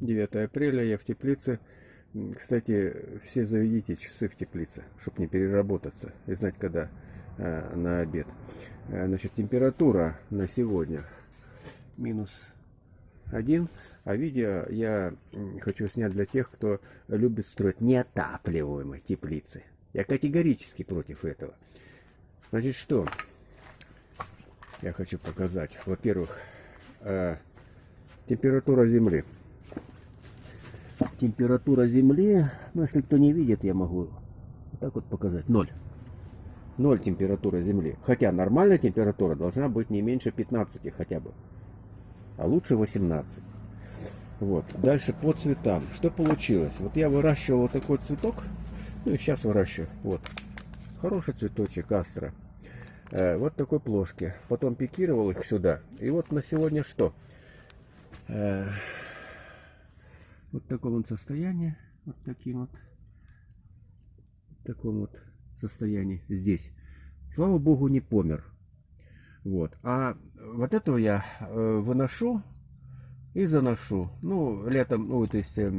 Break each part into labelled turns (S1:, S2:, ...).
S1: 9 апреля я в теплице. Кстати, все заведите часы в теплице, чтобы не переработаться и знать, когда э, на обед. Э, значит, температура на сегодня минус один. А видео я хочу снять для тех, кто любит строить неотапливаемые теплицы. Я категорически против этого. Значит, что я хочу показать? Во-первых, э, температура земли температура земли, ну если кто не видит, я могу вот так вот показать, ноль. Ноль температура земли. Хотя нормальная температура должна быть не меньше 15 хотя бы. А лучше 18. Вот. Дальше по цветам. Что получилось? Вот я выращивал вот такой цветок. Ну и сейчас выращиваю. Вот. Хороший цветочек астра. Э, вот такой плошки. Потом пикировал их сюда. И вот на сегодня что? Э, вот в таком вот состоянии, вот таким вот, в таком вот состоянии здесь. Слава богу, не помер. Вот. А вот этого я э, выношу и заношу. Ну, летом, ну, то есть э,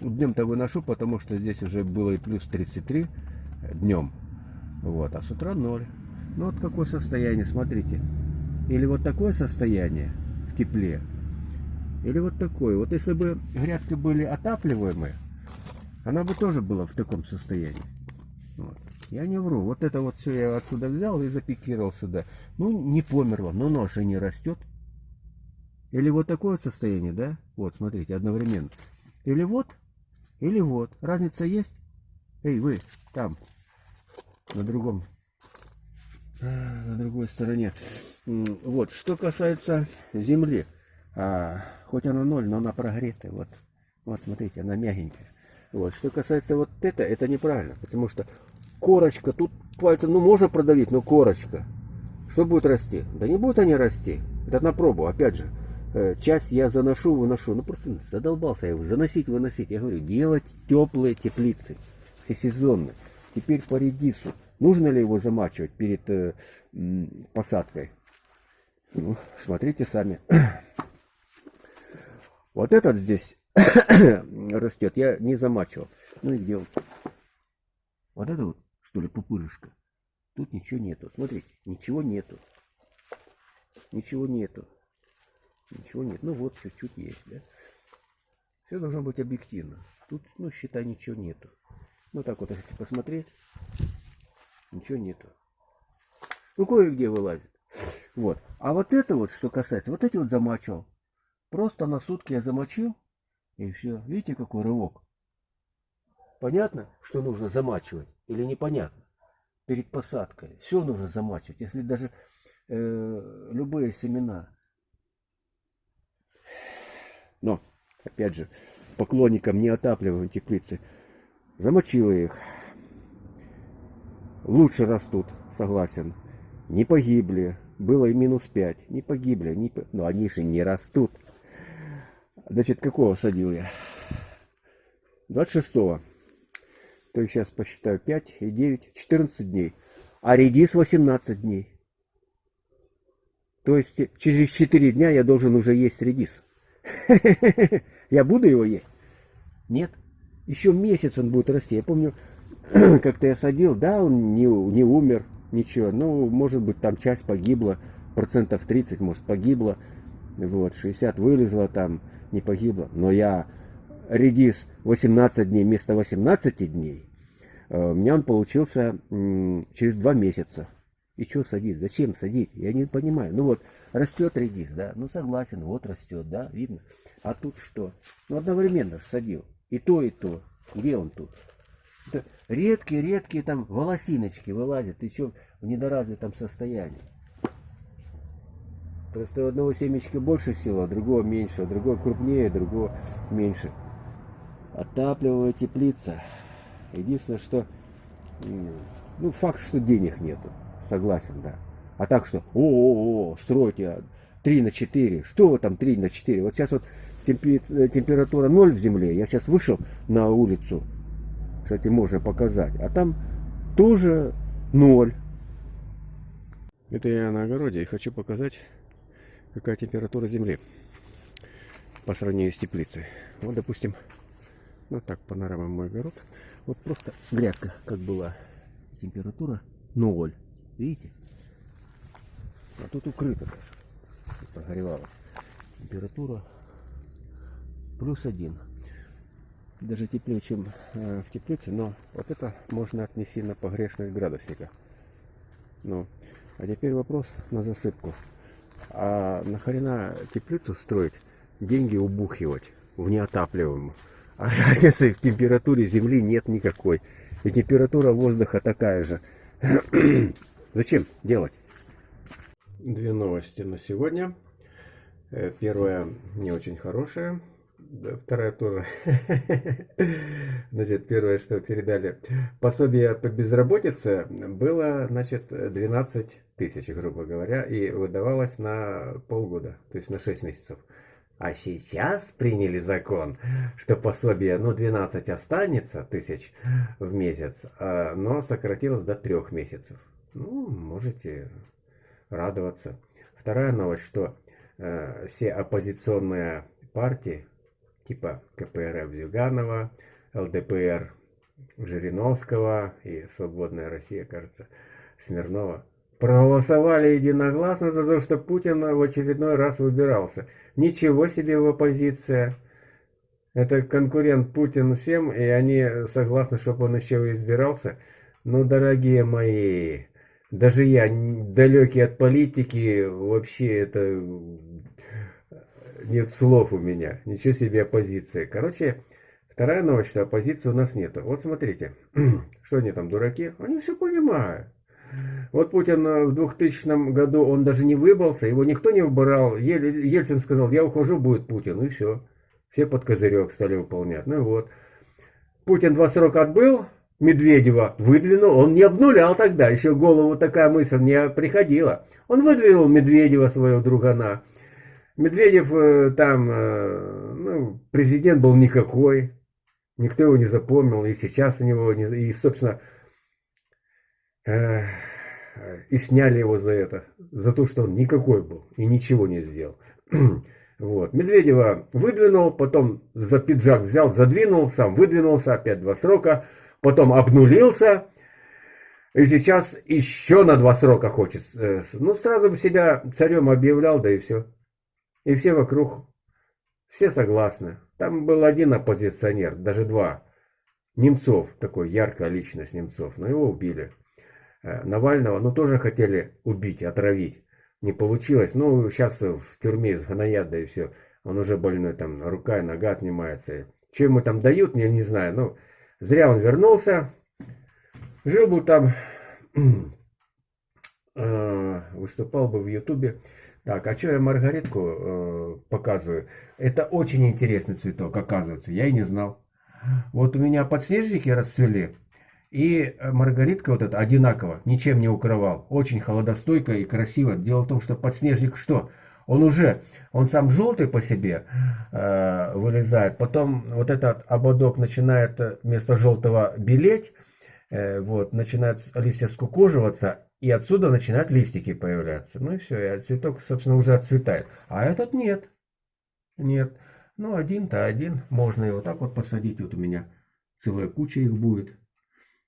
S1: днем-то выношу, потому что здесь уже было и плюс 33 днем. Вот, а с утра 0. Ну, вот какое состояние, смотрите. Или вот такое состояние в тепле, или вот такой. Вот если бы грядки были отапливаемые, она бы тоже была в таком состоянии. Вот. Я не вру. Вот это вот все я отсюда взял и запикировал сюда. Ну, не померло, но нож и не растет. Или вот такое вот состояние, да? Вот, смотрите, одновременно. Или вот, или вот. Разница есть? Эй, вы, там, на другом, на другой стороне. Вот, что касается земли. А, хоть она ноль, но она прогретая. Вот, вот смотрите, она мягенькая. Вот. Что касается вот это, это неправильно, потому что корочка, тут пальцем, ну можно продавить, но корочка. Что будет расти? Да не будут они расти. Это на пробу, опять же. Э, часть я заношу, выношу. Ну просто задолбался я его заносить, выносить. Я говорю, делать теплые теплицы, всесезонные. Теперь по редису. Нужно ли его замачивать перед э, посадкой? Ну, смотрите сами. Вот этот здесь растет, я не замачивал. Ну и где он? Вот это вот, что ли, пупырышко. Тут ничего нету. Смотрите, ничего нету. Ничего нету. Ничего нет. Ну вот, чуть-чуть есть, да? Все должно быть объективно. Тут, ну, считай, ничего нету. Ну, так вот, если посмотреть, ничего нету. Ну, кое-где вылазит. Вот. А вот это вот, что касается, вот эти вот замачивал. Просто на сутки я замочил, и все. Видите, какой рывок? Понятно, что нужно замачивать или непонятно? Перед посадкой. Все нужно замачивать. Если даже э, любые семена. Но, опять же, поклонникам неотапливаемой теплицы, замочила их. Лучше растут, согласен. Не погибли. Было и минус 5. Не погибли. Не... Но они же не растут. Значит, какого садил я? 26-го. То есть сейчас посчитаю 5 и 9, 14 дней. А редис 18 дней. То есть через 4 дня я должен уже есть редис. Я буду его есть? Нет. Еще месяц он будет расти. Я помню, как-то я садил, да, он не, не умер, ничего. Ну, может быть, там часть погибла, процентов 30, может, погибла. Вот, 60 вылезла там не погибла. Но я редис 18 дней вместо 18 дней, э, у меня он получился через 2 месяца. И что садить? Зачем садить? Я не понимаю. Ну вот, растет редис, да? Ну согласен, вот растет, да, видно. А тут что? Ну одновременно садил. И то, и то. Где он тут? редкие-редкие там волосиночки вылазят. Что в недоразвитом состоянии. Просто у одного семечка больше сила, а другого меньше, а другого крупнее, а другого меньше. Отапливая теплица. Единственное, что... Ну, факт, что денег нету. Согласен, да. А так что, о-о-о, стройте 3 на 4. Что вы там 3 на 4? Вот сейчас вот температура 0 в земле. Я сейчас вышел на улицу. Кстати, можно показать. А там тоже 0. Это я на огороде и хочу показать какая температура земли. по сравнению с теплицей. Вот, допустим, ну так, панорама мой огород. Вот просто грядка, как была. Температура 0. Видите? А тут укрыто даже. Тут прогревалось. Температура плюс один. Даже теплее, чем э, в теплице, но вот это можно отнести на погрешность градусника. Ну, а теперь вопрос на засыпку. А нахрена теплицу строить, деньги убухивать в неотапливаемую? А разницы в температуре земли нет никакой. И температура воздуха такая же. Зачем делать? Две новости на сегодня. Э, первая не очень хорошая. Вторая тоже. Значит, первое, что передали. Пособие по безработице было, значит, 12 тысяч, грубо говоря, и выдавалось на полгода, то есть на 6 месяцев. А сейчас приняли закон, что пособие, ну, 12 останется тысяч в месяц, а, но сократилось до 3 месяцев. Ну, можете радоваться. Вторая новость, что э, все оппозиционные партии, типа КПРФ Зюганова, ЛДПР Жириновского и Свободная Россия, кажется, Смирнова, проголосовали единогласно за то, что Путин в очередной раз выбирался. Ничего себе в оппозиция. Это конкурент Путин всем, и они согласны, чтобы он еще и избирался. Ну, дорогие мои, даже я, далекий от политики, вообще это нет слов у меня. Ничего себе оппозиция. Короче, вторая новость, что оппозиции у нас нету. Вот смотрите, что они там, дураки? Они все понимают. Вот Путин э, в 2000 году, он даже не выбрался, его никто не выбирал. Ельцин сказал, я ухожу, будет Путин, и все. Все под козырек стали выполнять. Ну вот. Путин два срока отбыл, Медведева выдвинул, он не обнулял тогда, еще голову такая мысль не приходила. Он выдвинул Медведева, своего другана. Медведев э, там, э, ну, президент был никакой, никто его не запомнил, и сейчас у него, и, собственно, и сняли его за это, за то, что он никакой был и ничего не сделал. Вот. Медведева выдвинул, потом за пиджак взял, задвинул, сам выдвинулся, опять два срока, потом обнулился, и сейчас еще на два срока хочет. Э, ну, сразу бы себя царем объявлял, да и все. И все вокруг, все согласны. Там был один оппозиционер, даже два. Немцов, такой яркая личность Немцов, но его убили. Э, Навального, ну, тоже хотели убить, отравить. Не получилось. Ну, сейчас в тюрьме сгноят, да и все. Он уже больной, там, рука и нога отнимается. Что ему там дают, я не знаю. Ну, зря он вернулся. Жил бы там, э, выступал бы в Ютубе. Так, а что я маргаритку э, показываю? Это очень интересный цветок, оказывается. Я и не знал. Вот у меня подснежники расцвели. И э, маргаритка вот эта одинаково, ничем не укрывал. Очень холодостойко и красиво. Дело в том, что подснежник что? Он уже, он сам желтый по себе э, вылезает. Потом вот этот ободок начинает э, вместо желтого белеть. Э, вот, начинают листья скукоживаться. И отсюда начинают листики появляться. Ну и все, и цветок, собственно, уже отцветает. А этот нет. Нет. Ну, один-то один. Можно его так вот посадить. Вот у меня целая куча их будет.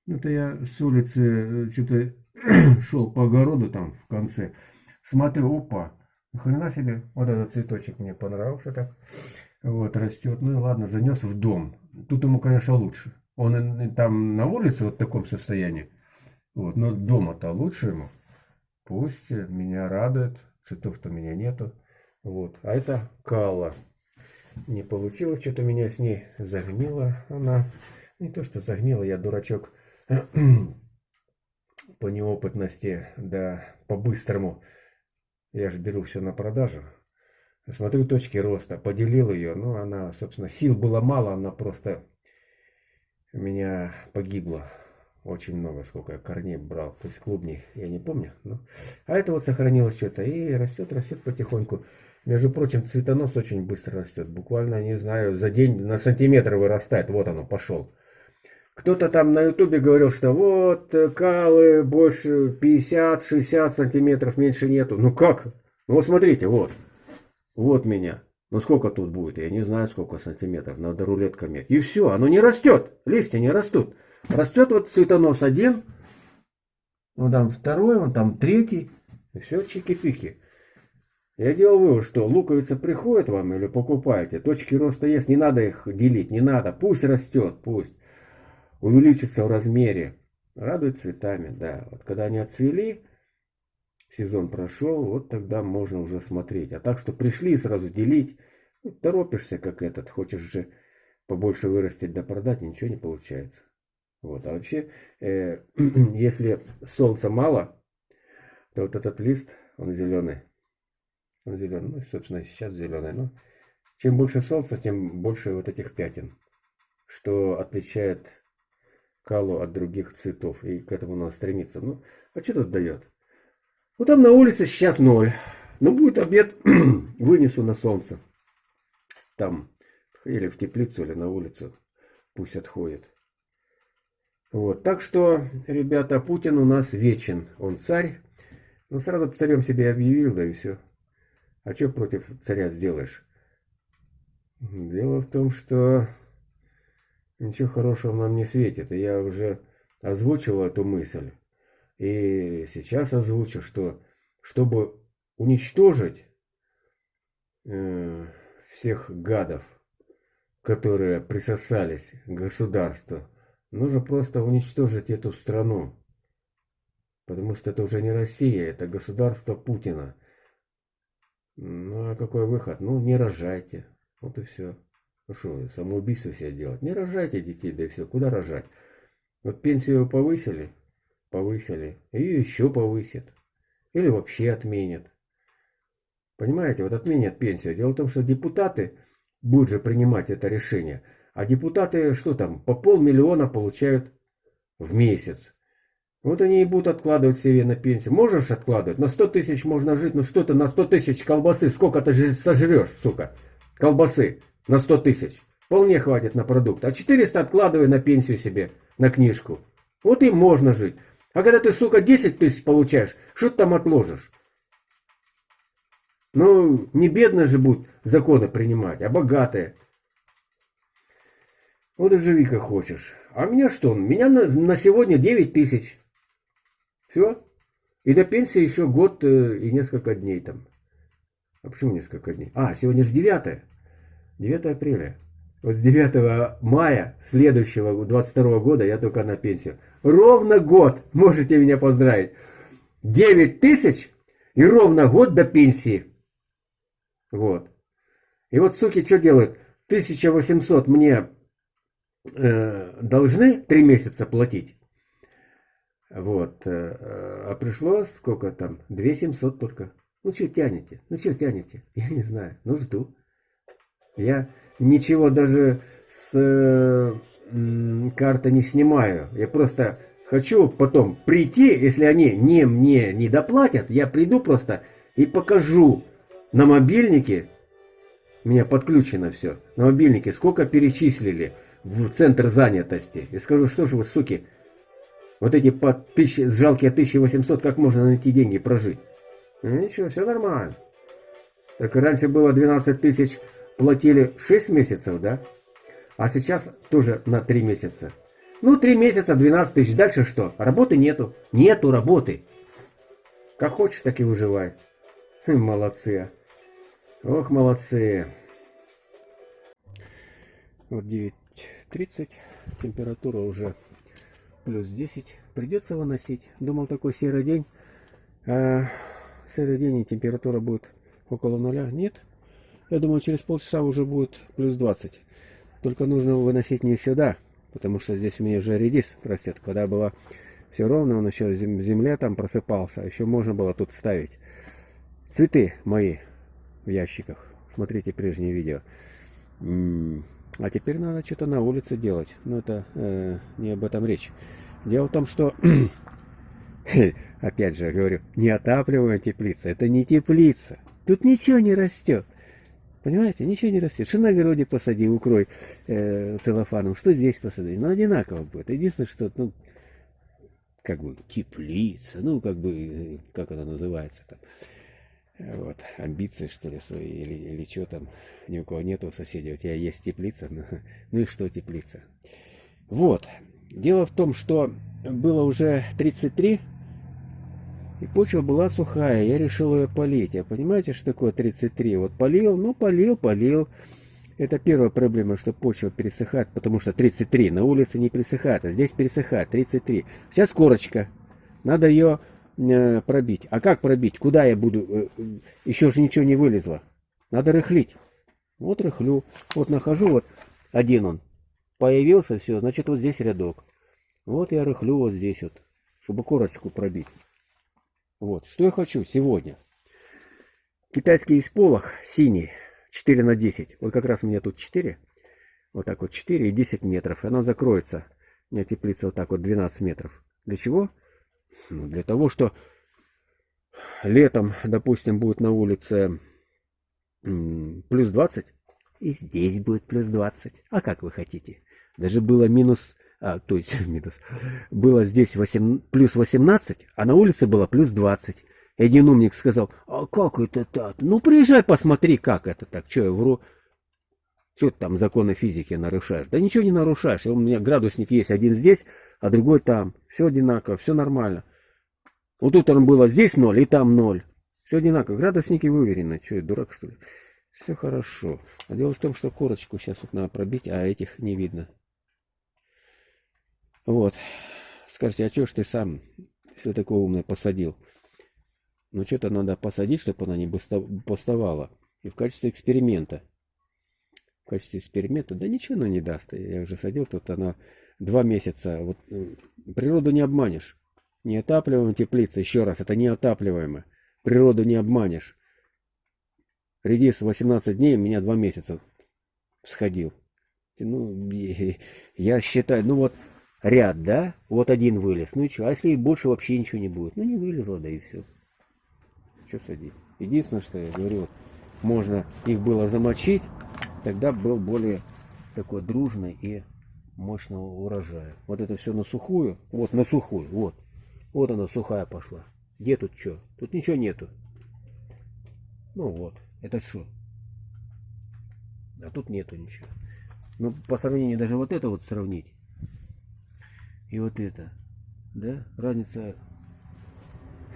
S1: Это я с улицы э, что-то шел по огороду там в конце. Смотрю, опа, хрена себе, вот этот цветочек мне понравился так. Вот, растет. Ну и ладно, занес в дом. Тут ему, конечно, лучше. Он там на улице вот в таком состоянии. Вот, но дома-то лучше ему. Пусть меня радует. Цветов-то у меня нету. Вот. А это кала. Не получилось, что-то меня с ней загнила она. Не то, что загнила, я дурачок по неопытности, да по-быстрому. Я же беру все на продажу. Смотрю точки роста, поделил ее, но она, собственно, сил было мало, она просто меня погибла. Очень много, сколько я корней брал. То есть клубней, я не помню. Но... А это вот сохранилось что-то. И растет, растет потихоньку. Между прочим, цветонос очень быстро растет. Буквально, не знаю, за день на сантиметр вырастает. Вот оно, пошел. Кто-то там на ютубе говорил, что вот э, калы больше 50-60 сантиметров, меньше нету. Ну как? Ну вот смотрите, вот. Вот меня. Ну сколько тут будет? Я не знаю, сколько сантиметров. Надо рулеткой мерить. И все, оно не растет. Листья не растут. Растет вот цветонос один. Ну там второй, он там третий. Все чики-пики. Я делал вывод, что луковица приходит вам или покупаете, точки роста есть, не надо их делить, не надо, пусть растет, пусть увеличится в размере, радует цветами, да. Вот когда они отцвели, сезон прошел, вот тогда можно уже смотреть. А так, что пришли и сразу делить, ну, торопишься, как этот, хочешь же побольше вырастить да продать, ничего не получается. Вот, а вообще, э, если солнца мало, то вот этот лист, он зеленый, он зеленый, ну, собственно, сейчас зеленый, но чем больше солнца, тем больше вот этих пятен, что отличает калу от других цветов, и к этому надо стремиться. Ну, а что тут дает? Ну, там на улице сейчас ноль. Ну, будет обед, вынесу на солнце. Там, или в теплицу, или на улицу. Пусть отходит. Вот, так что, ребята, Путин у нас вечен. Он царь. Ну, сразу царем себе объявил, да и все. А что против царя сделаешь? Дело в том, что ничего хорошего нам не светит. И я уже озвучил эту мысль. И сейчас озвучу, что чтобы уничтожить э, всех гадов, которые присосались к государству, нужно просто уничтожить эту страну. Потому что это уже не Россия, это государство Путина. Ну а какой выход? Ну не рожайте. Вот и все. Ну что, самоубийство себе делать? Не рожайте детей, да и все. Куда рожать? Вот пенсию повысили, повысили, и еще повысят. Или вообще отменят. Понимаете, вот отменят пенсию. Дело в том, что депутаты будут же принимать это решение. А депутаты, что там, по полмиллиона получают в месяц. Вот они и будут откладывать себе на пенсию. Можешь откладывать? На 100 тысяч можно жить, ну что ты на 100 тысяч колбасы, сколько ты сожрешь, сука, колбасы на 100 тысяч. Вполне хватит на продукт. А 400 откладывай на пенсию себе, на книжку. Вот и можно жить. А когда ты, сука, 10 тысяч получаешь, что ты там отложишь? Ну, не бедные же будут законы принимать, а богатые. Вот и живи как хочешь. А меня что? Меня на, на сегодня 9 тысяч. Все. И до пенсии еще год э, и несколько дней там. А почему несколько дней? А, сегодня же 9. 9 апреля. Вот с 9 мая следующего 22 года я только на пенсию. Ровно год, можете меня поздравить. 9 тысяч и ровно год до пенсии. Вот. И вот суки что делают? 1800 мне должны 3 месяца платить. Вот. Э, а пришло сколько там? 2700 только. Ну что тянете? Ну что тянете? Я не знаю. Ну жду. Я ничего даже с э, карты не снимаю. Я просто хочу потом прийти, если они не мне не доплатят, я приду просто и покажу на мобильнике, у меня подключено все, на мобильнике, сколько перечислили в центр занятости. И скажу, что же вы, суки, вот эти по тысячи, жалкие 1800, как можно на эти деньги прожить? Ну, ничего, все нормально. Так раньше было 12 тысяч платили 6 месяцев, да? А сейчас тоже на 3 месяца. Ну, 3 месяца, 12 тысяч. Дальше что? Работы нету. Нету работы. Как хочешь, так и выживай. Хм, молодцы. Ох, молодцы. Вот 9.30. Температура уже плюс 10. Придется выносить. Думал, такой серый день. А, серый день и температура будет около нуля. Нет. Я думаю, через полчаса уже будет плюс 20. Только нужно выносить не сюда, потому что здесь у меня уже редис растет. Когда было все ровно, он еще в земле там просыпался. Еще можно было тут ставить цветы мои в ящиках. Смотрите прежние видео. А теперь надо что-то на улице делать. Но это э, не об этом речь. Дело в том, что, опять же, говорю, не отапливаем теплица. Это не теплица. Тут ничего не растет. Понимаете, ничего не растет. Что на огороде посади, укрой э, целлофаном, что здесь посади. Ну, одинаково будет. Единственное, что, ну, как бы, теплица, ну, как бы, как она называется там. Вот, амбиции, что ли, свои, или, или что там, ни у кого нету соседей, у тебя есть теплица, ну, ну и что теплица. Вот, дело в том, что было уже 33, и почва была сухая, я решил ее полить. А понимаете, что такое 33? Вот полил, ну полил, полил. Это первая проблема, что почва пересыхает, потому что 33 на улице не пересыхает, а здесь пересыхает 33. Сейчас корочка, надо ее пробить. А как пробить? Куда я буду? Э, еще же ничего не вылезло. Надо рыхлить. Вот рыхлю. Вот нахожу, вот один он. Появился, все, значит вот здесь рядок. Вот я рыхлю вот здесь вот, чтобы корочку пробить. Вот, что я хочу сегодня. Китайский исполох синий, 4 на 10. Вот как раз у меня тут 4. Вот так вот 4 и 10 метров. И она закроется. У меня теплица вот так вот 12 метров. Для чего? Ну, для того, что летом, допустим, будет на улице плюс 20. И здесь будет плюс 20. А как вы хотите? Даже было минус а, то есть минус, было здесь 8, плюс 18, а на улице было плюс 20. И один умник сказал, а как это так? Ну, приезжай, посмотри, как это так. Что я вру? Что ты там законы физики нарушаешь? Да ничего не нарушаешь. У меня градусник есть один здесь, а другой там. Все одинаково, все нормально. Вот он было здесь ноль и там ноль. Все одинаково. Градусники выверены. Что я дурак, что ли? Все хорошо. А дело в том, что корочку сейчас вот надо пробить, а этих не видно. Вот. Скажите, а что ж ты сам, если такое умное, посадил? Ну, что-то надо посадить, чтобы она не бастовала. И в качестве эксперимента. В качестве эксперимента, да ничего она не даст. Я уже садил, тут она два месяца. Вот э, природу не обманешь. Неотапливаемая теплица, еще раз, это неотапливаемая. Природу не обманешь. Редис 18 дней, у меня два месяца сходил. Ну, я считаю, ну вот ряд, да? Вот один вылез. Ну и что? А если и больше вообще ничего не будет? Ну не вылезло, да и все. Что садить? Единственное, что я говорю, вот, можно их было замочить, тогда был более такой дружный и мощного урожая. Вот это все на сухую, вот на сухую, вот. Вот она сухая пошла. Где тут что? Тут ничего нету. Ну вот, это что? А тут нету ничего. Ну, по сравнению даже вот это вот сравнить и вот это. Да? Разница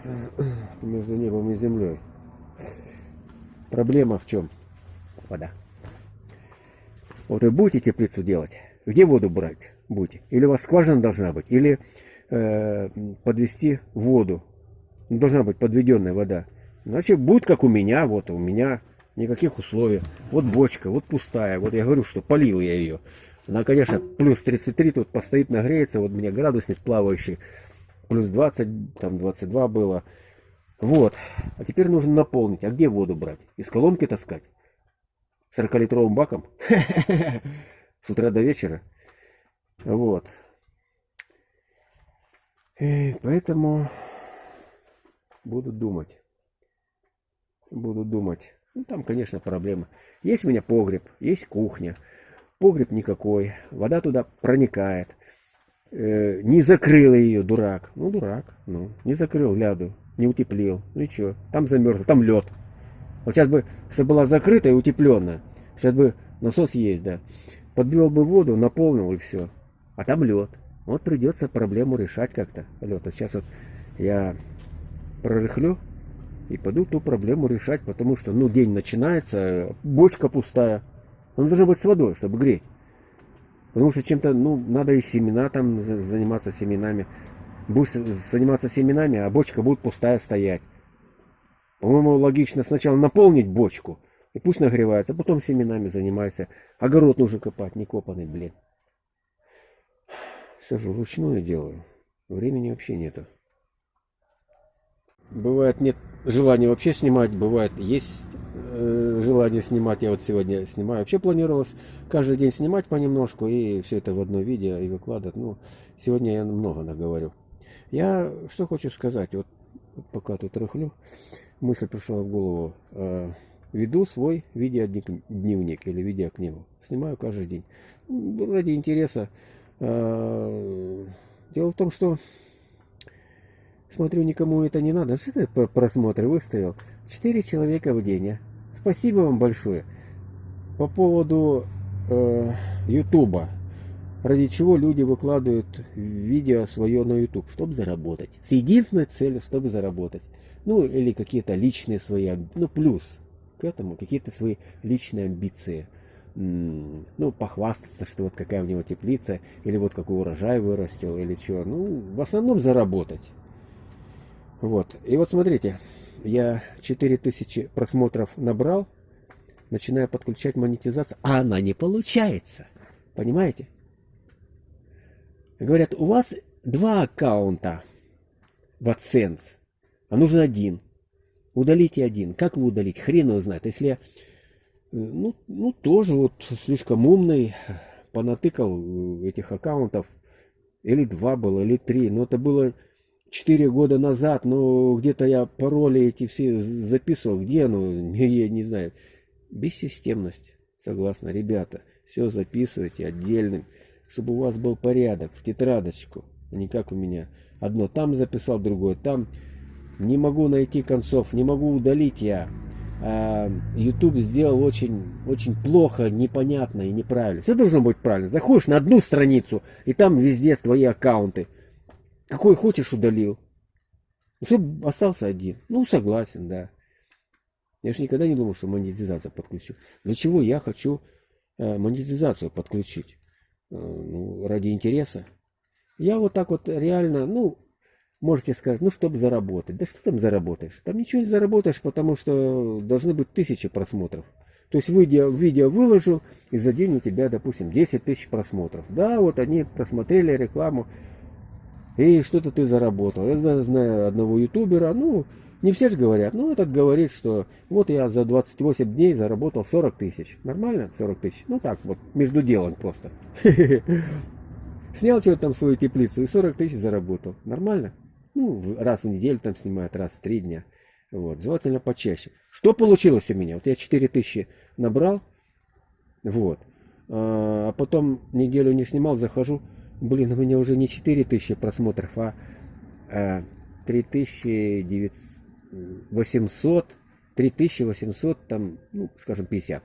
S1: между небом и землей. Проблема в чем? Вода. Вот вы будете теплицу делать, где воду брать будете? Или у вас скважина должна быть, или э, подвести воду. Должна быть подведенная вода. Значит, будет как у меня, вот у меня никаких условий. Вот бочка, вот пустая. Вот я говорю, что полил я ее. Она, конечно, плюс 33 тут постоит, нагреется. Вот у меня градусник плавающий. Плюс 20, там 22 было. Вот. А теперь нужно наполнить. А где воду брать? Из колонки таскать? 40-литровым баком? С утра до вечера? Вот. И поэтому буду думать. Буду думать. Ну, там, конечно, проблема. Есть у меня погреб, есть кухня погреб никакой, вода туда проникает. Э, не закрыл ее, дурак. Ну, дурак, ну, не закрыл ляду, не утеплил. Ну и что, там замерзло, там лед. Вот сейчас бы, если была закрыта и утепленная, сейчас бы насос есть, да, подбил бы воду, наполнил и все. А там лед. Вот придется проблему решать как-то. Лед. А сейчас вот я прорыхлю и пойду ту проблему решать, потому что, ну, день начинается, бочка пустая, он должен быть с водой, чтобы греть. Потому что чем-то, ну, надо и семена там заниматься семенами. Будешь заниматься семенами, а бочка будет пустая стоять. По-моему, логично сначала наполнить бочку, и пусть нагревается, потом семенами занимайся. Огород нужно копать, не копанный, блин. Все же вручную делаю. Времени вообще нету. Бывает нет желания вообще снимать, бывает есть э, желание снимать. Я вот сегодня снимаю. Вообще планировалось каждый день снимать понемножку и все это в одно видео и выкладывать. Ну, сегодня я много наговорю. Я что хочу сказать, вот пока тут рыхлю, мысль пришла в голову. Э, веду свой видеодневник или видеокнигу. Снимаю каждый день. Ради интереса. Э, дело в том, что Смотрю, никому это не надо. Что ты просмотры выставил? 4 человека в день. А? Спасибо вам большое. По поводу э, Ютуба. Ради чего люди выкладывают видео свое на YouTube? Чтобы заработать. С единственной целью, чтобы заработать. Ну, или какие-то личные свои, ну, плюс к этому, какие-то свои личные амбиции. Ну, похвастаться, что вот какая у него теплица, или вот какой урожай вырастил, или что. Ну, в основном заработать. Вот. И вот смотрите, я 4000 просмотров набрал, начинаю подключать монетизацию, а она не получается. Понимаете? Говорят, у вас два аккаунта в AdSense, а нужен один. Удалите один. Как вы удалить? Хрен его знает. Если я, ну, ну, тоже вот слишком умный, понатыкал этих аккаунтов, или два было, или три, но это было 4 года назад, но где-то я пароли эти все записывал, где, ну, я не знаю. Бессистемность, согласна, ребята, все записывайте отдельным, чтобы у вас был порядок, в тетрадочку, а не как у меня. Одно там записал, другое там. Не могу найти концов, не могу удалить я. А, YouTube сделал очень, очень плохо, непонятно и неправильно. Все должно быть правильно. Заходишь на одну страницу, и там везде твои аккаунты. Какой хочешь удалил. Чтобы остался один. Ну, согласен, да. Я же никогда не думал, что монетизацию подключу. Для чего я хочу э, монетизацию подключить? Э, ну, ради интереса. Я вот так вот реально, ну, можете сказать, ну, чтобы заработать. Да что там заработаешь? Там ничего не заработаешь, потому что должны быть тысячи просмотров. То есть видео, видео выложил, и за день у тебя, допустим, 10 тысяч просмотров. Да, вот они просмотрели рекламу, и что-то ты заработал. Я знаю одного ютубера, ну, не все же говорят, ну, этот говорит, что вот я за 28 дней заработал 40 тысяч. Нормально 40 тысяч? Ну, так вот, между делом просто. Снял что-то там свою теплицу и 40 тысяч заработал. Нормально? Ну, раз в неделю там снимают, раз в три дня. Вот, желательно почаще. Что получилось у меня? Вот я 4 тысячи набрал, вот. А, а потом неделю не снимал, захожу, Блин, у меня уже не 4000 просмотров, а, а 3800, 3800, там, ну, скажем, 50.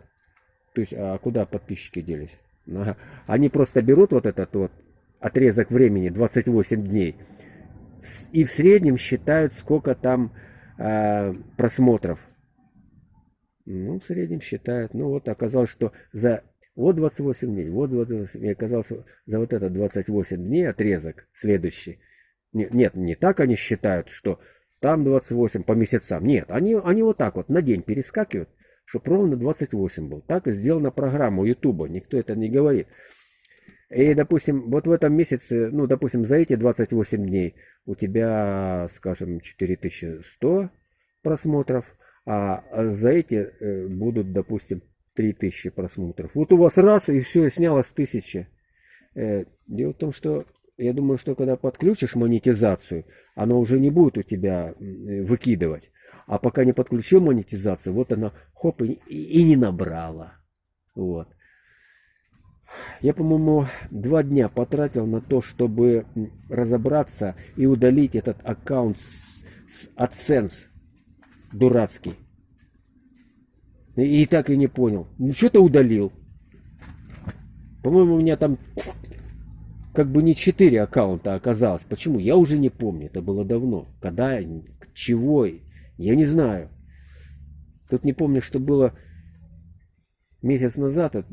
S1: То есть, а куда подписчики делись? Они просто берут вот этот вот отрезок времени, 28 дней, и в среднем считают, сколько там э, просмотров. Ну, в среднем считают. Ну, вот оказалось, что за вот 28 дней, вот 28 дней. Оказался за вот это 28 дней отрезок следующий. Нет, нет, не так они считают, что там 28 по месяцам. Нет, они, они вот так вот на день перескакивают, чтобы ровно 28 был. Так и сделана программа Ютуба, никто это не говорит. И, допустим, вот в этом месяце, ну, допустим, за эти 28 дней у тебя, скажем, 4100 просмотров, а за эти э, будут, допустим, 3000 просмотров. Вот у вас раз, и все, снялось 1000. Э, дело в том, что я думаю, что когда подключишь монетизацию, она уже не будет у тебя выкидывать. А пока не подключил монетизацию, вот она хоп и, и не набрала. Вот. Я, по-моему, два дня потратил на то, чтобы разобраться и удалить этот аккаунт с AdSense дурацкий. И, так и не понял. Ну что ты удалил? По-моему, у меня там как бы не 4 аккаунта оказалось. Почему? Я уже не помню. Это было давно. Когда, чего, я не знаю. Тут не помню, что было месяц назад. А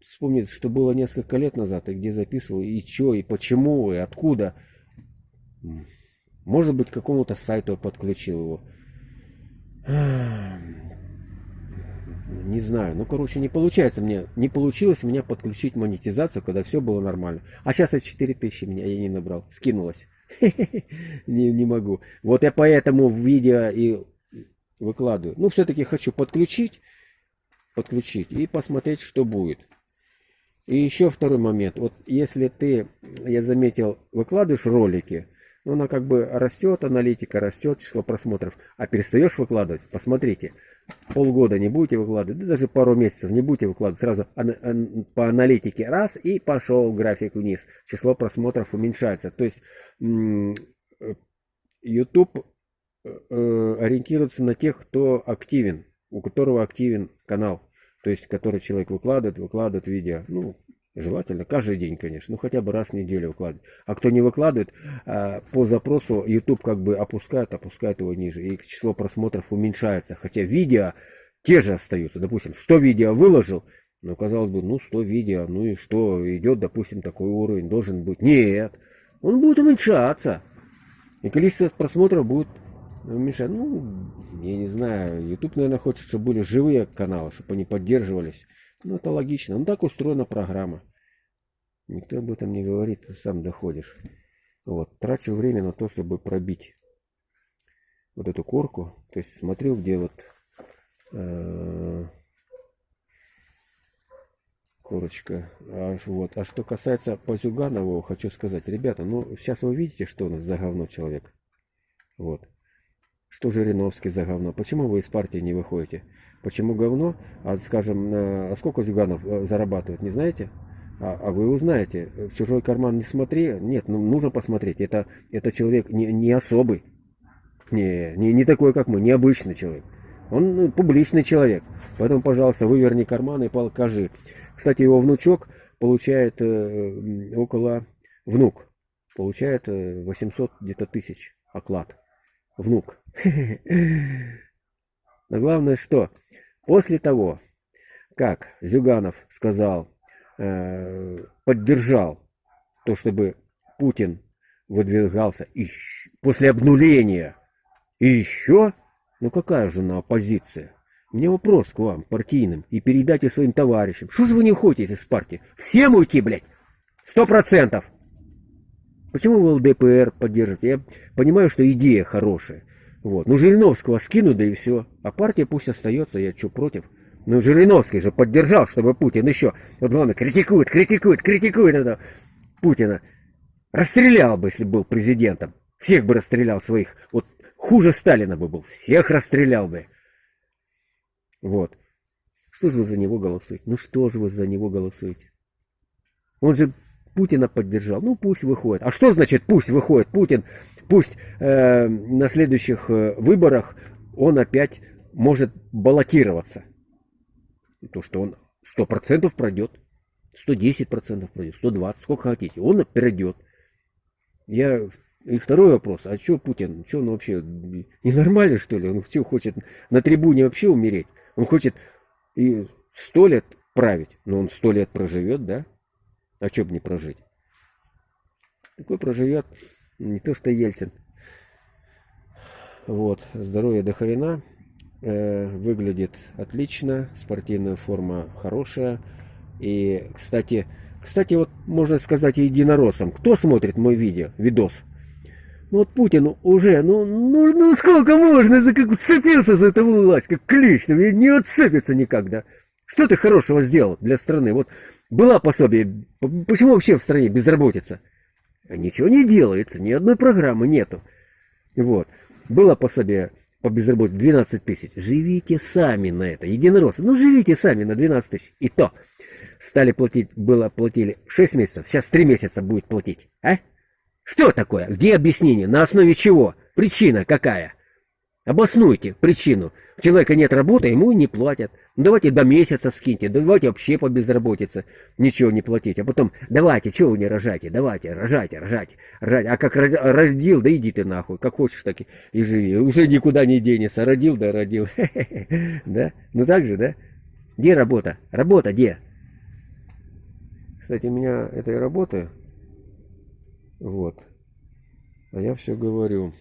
S1: вспомнить, что было несколько лет назад. И где записывал, и что, и почему, и откуда. Может быть, к какому-то сайту подключил его не знаю, ну, короче, не получается мне, не получилось у меня подключить монетизацию, когда все было нормально. А сейчас я 4000 меня я не набрал, скинулось. не, не могу. Вот я поэтому в видео и выкладываю. Ну, все-таки хочу подключить, подключить и посмотреть, что будет. И еще второй момент. Вот если ты, я заметил, выкладываешь ролики, ну, она как бы растет, аналитика растет, число просмотров, а перестаешь выкладывать, посмотрите, полгода не будете выкладывать, да даже пару месяцев не будете выкладывать, сразу по аналитике раз и пошел график вниз, число просмотров уменьшается. То есть YouTube э, ориентироваться на тех, кто активен, у которого активен канал. То есть, который человек выкладывает, выкладывает видео. Ну, желательно каждый день, конечно. Ну, хотя бы раз в неделю выкладывать. А кто не выкладывает, э, по запросу YouTube как бы опускает, опускает его ниже. И число просмотров уменьшается. Хотя видео те же остаются. Допустим, 100 видео выложил, но казалось бы, ну 100 видео, ну и что, идет, допустим, такой уровень, должен быть. Нет, он будет уменьшаться. И количество просмотров будет уменьшаться. Ну, я не знаю, YouTube, наверное, хочет, чтобы были живые каналы, чтобы они поддерживались. Ну, это логично. Ну, так устроена программа. Никто об этом не говорит, ты сам доходишь. Вот, трачу время на то, чтобы пробить вот эту корку. То есть смотрю, где вот э, корочка. А, вот. а что касается по Зюганову, хочу сказать, ребята, ну сейчас вы видите, что у нас за говно человек. Вот. Что Жириновский за говно? Почему вы из партии не выходите? Почему говно? А скажем, а сколько Зюганов э, зарабатывает, не знаете? А, а вы узнаете. В чужой карман не смотри. Нет, ну нужно посмотреть. Это, это человек не, не особый. Не, не, не такой, как мы, необычный человек. Он ну, публичный человек. Поэтому, пожалуйста, выверни карман и покажи. Кстати, его внучок получает э, около... Внук получает э, 800 где-то тысяч оклад. Внук. Но главное что? После того, как Зюганов сказал, э, поддержал то, чтобы Путин выдвигался и после обнуления и еще, ну какая же на оппозиция? У меня вопрос к вам, партийным, и передайте своим товарищам. Что же вы не уходите из партии? Всем уйти, блядь! Сто процентов! Почему вы ЛДПР поддержите? Я понимаю, что идея хорошая. Вот. Ну, Жириновского скину, да и все. А партия пусть остается, я что, против? Ну, Жириновский же поддержал, чтобы Путин еще... Вот главное, критикует, критикует, критикует это Путина. Расстрелял бы, если был президентом. Всех бы расстрелял своих. Вот хуже Сталина бы был. Всех расстрелял бы. Вот. Что же вы за него голосуете? Ну что же вы за него голосуете? Он же Путина поддержал. Ну пусть выходит. А что значит пусть выходит Путин? Пусть э, на следующих э, выборах он опять может баллотироваться. То, что он 100% пройдет, 110% пройдет, 120, сколько хотите. Он пройдет. Я и второй вопрос, а что Путин, что он вообще ненормальный что ли? Он что хочет на трибуне вообще умереть? Он хочет и сто лет править, но он сто лет проживет, да? А что бы не прожить? Такой проживет не то что Ельцин. Вот, здоровье до хрена. Э, выглядит отлично, спортивная форма хорошая. И, кстати, кстати, вот можно сказать единороссам. Кто смотрит мой видео, видос? Ну вот Путин уже, ну, ну, ну сколько можно, за как вцепился за эту власть, как клещ, не отцепится никак, да? Что ты хорошего сделал для страны? Вот была пособие, почему вообще в стране безработица? Ничего не делается, ни одной программы нету. Вот. Было пособие по безработице 12 тысяч. Живите сами на это, единороссы. Ну, живите сами на 12 тысяч. И то стали платить, было платили 6 месяцев, сейчас 3 месяца будет платить. А? Что такое? Где объяснение? На основе чего? Причина какая? Обоснуйте причину. У человека нет работы, ему не платят. Ну, давайте до месяца скиньте, давайте вообще по безработице ничего не платить. А потом, давайте, чего вы не рожаете? Давайте, рожайте, рожайте, рожайте. А как раздел, да иди ты нахуй, как хочешь, так и живи. Уже никуда не денется. Родил, да родил. Да? Ну так же, да? Где работа? Работа где? Кстати, у меня этой работы вот. А я все говорю.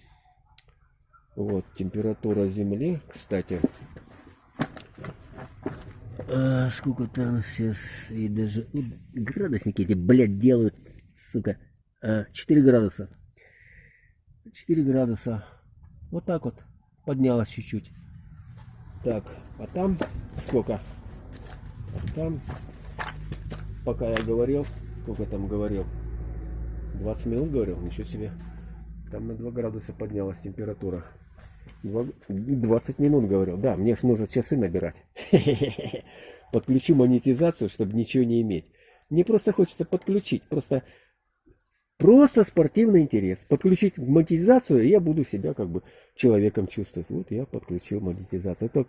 S1: Вот, температура Земли, кстати. А, сколько там сейчас, и даже ну, градусники эти, блядь, делают, сука. А, 4 градуса. 4 градуса. Вот так вот. Поднялось чуть-чуть. Так, а там сколько? А там, пока я говорил, сколько там говорил, 20 минут говорил, ничего себе. Там на 2 градуса поднялась температура. 20 минут говорил. Да, мне ж нужно часы набирать. Подключу монетизацию, чтобы ничего не иметь. Мне просто хочется подключить. Просто Просто спортивный интерес. Подключить монетизацию, и я буду себя как бы человеком чувствовать. Вот я подключил монетизацию. Это,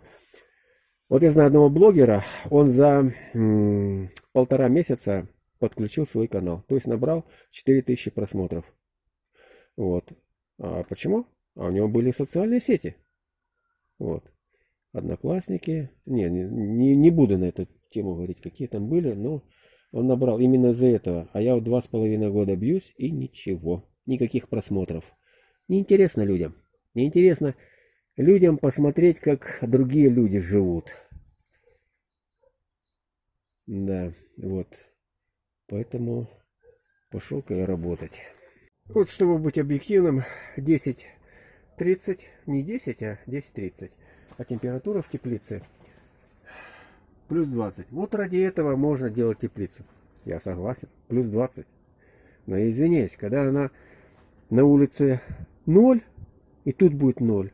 S1: вот я знаю одного блогера, он за м, полтора месяца подключил свой канал. То есть набрал 4000 просмотров. Вот. А почему? А у него были социальные сети. Вот. Одноклассники. Не, не, не буду на эту тему говорить, какие там были, но он набрал именно из-за этого. А я вот два с половиной года бьюсь и ничего. Никаких просмотров. Неинтересно людям. Неинтересно людям посмотреть, как другие люди живут. Да, вот. Поэтому пошел-ка я работать. Вот, чтобы быть объективным, 10.30, не 10, а 10.30. А температура в теплице плюс 20. Вот ради этого можно делать теплицу. Я согласен, плюс 20. Но я извиняюсь, когда она на улице 0, и тут будет 0.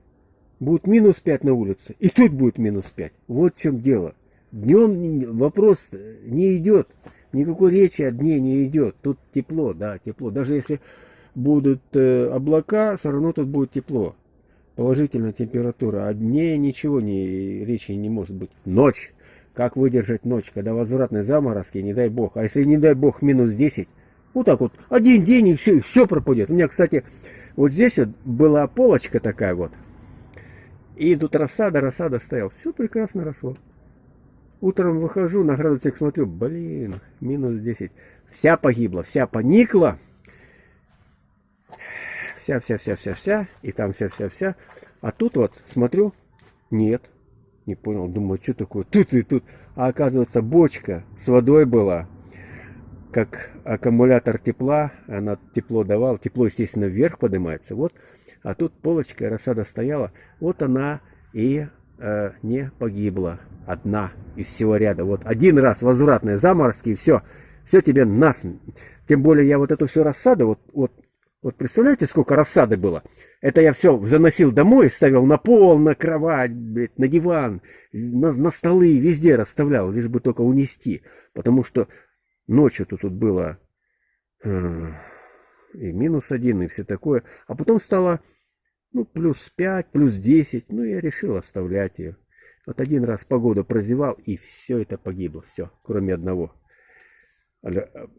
S1: Будет минус 5 на улице, и тут будет минус 5. Вот в чем дело. Днем вопрос не идет. Никакой речи о дне не идет. Тут тепло, да, тепло. Даже если будут э, облака, все равно тут будет тепло. Положительная температура. О дне ничего не, речи не может быть. Ночь. Как выдержать ночь, когда возвратные заморозки, не дай бог. А если не дай бог минус 10, вот так вот, один день и все, все пропадет. У меня, кстати, вот здесь вот была полочка такая вот. И тут рассада, рассада стоял. Все прекрасно росло. Утром выхожу, на градусник смотрю, блин, минус 10. Вся погибла, вся поникла. Вся, вся, вся, вся, вся. И там вся, вся, вся. А тут вот, смотрю, нет. Не понял, думаю, что такое? Тут и тут. А оказывается, бочка с водой была. Как аккумулятор тепла, она тепло давала. Тепло, естественно, вверх поднимается. Вот. А тут полочка, рассада стояла. Вот она и э, не погибла. Одна из всего ряда. Вот один раз возвратные заморозки, и все. Все тебе нас. Тем более я вот эту всю рассаду, вот, вот вот представляете, сколько рассады было? Это я все заносил домой, ставил на пол, на кровать, блядь, на диван, на, на столы, везде расставлял, лишь бы только унести. Потому что ночью тут, было э, и минус один, и все такое. А потом стало ну, плюс пять, плюс десять. Ну, я решил оставлять ее. Вот один раз погоду прозевал, и все это погибло. Все, кроме одного.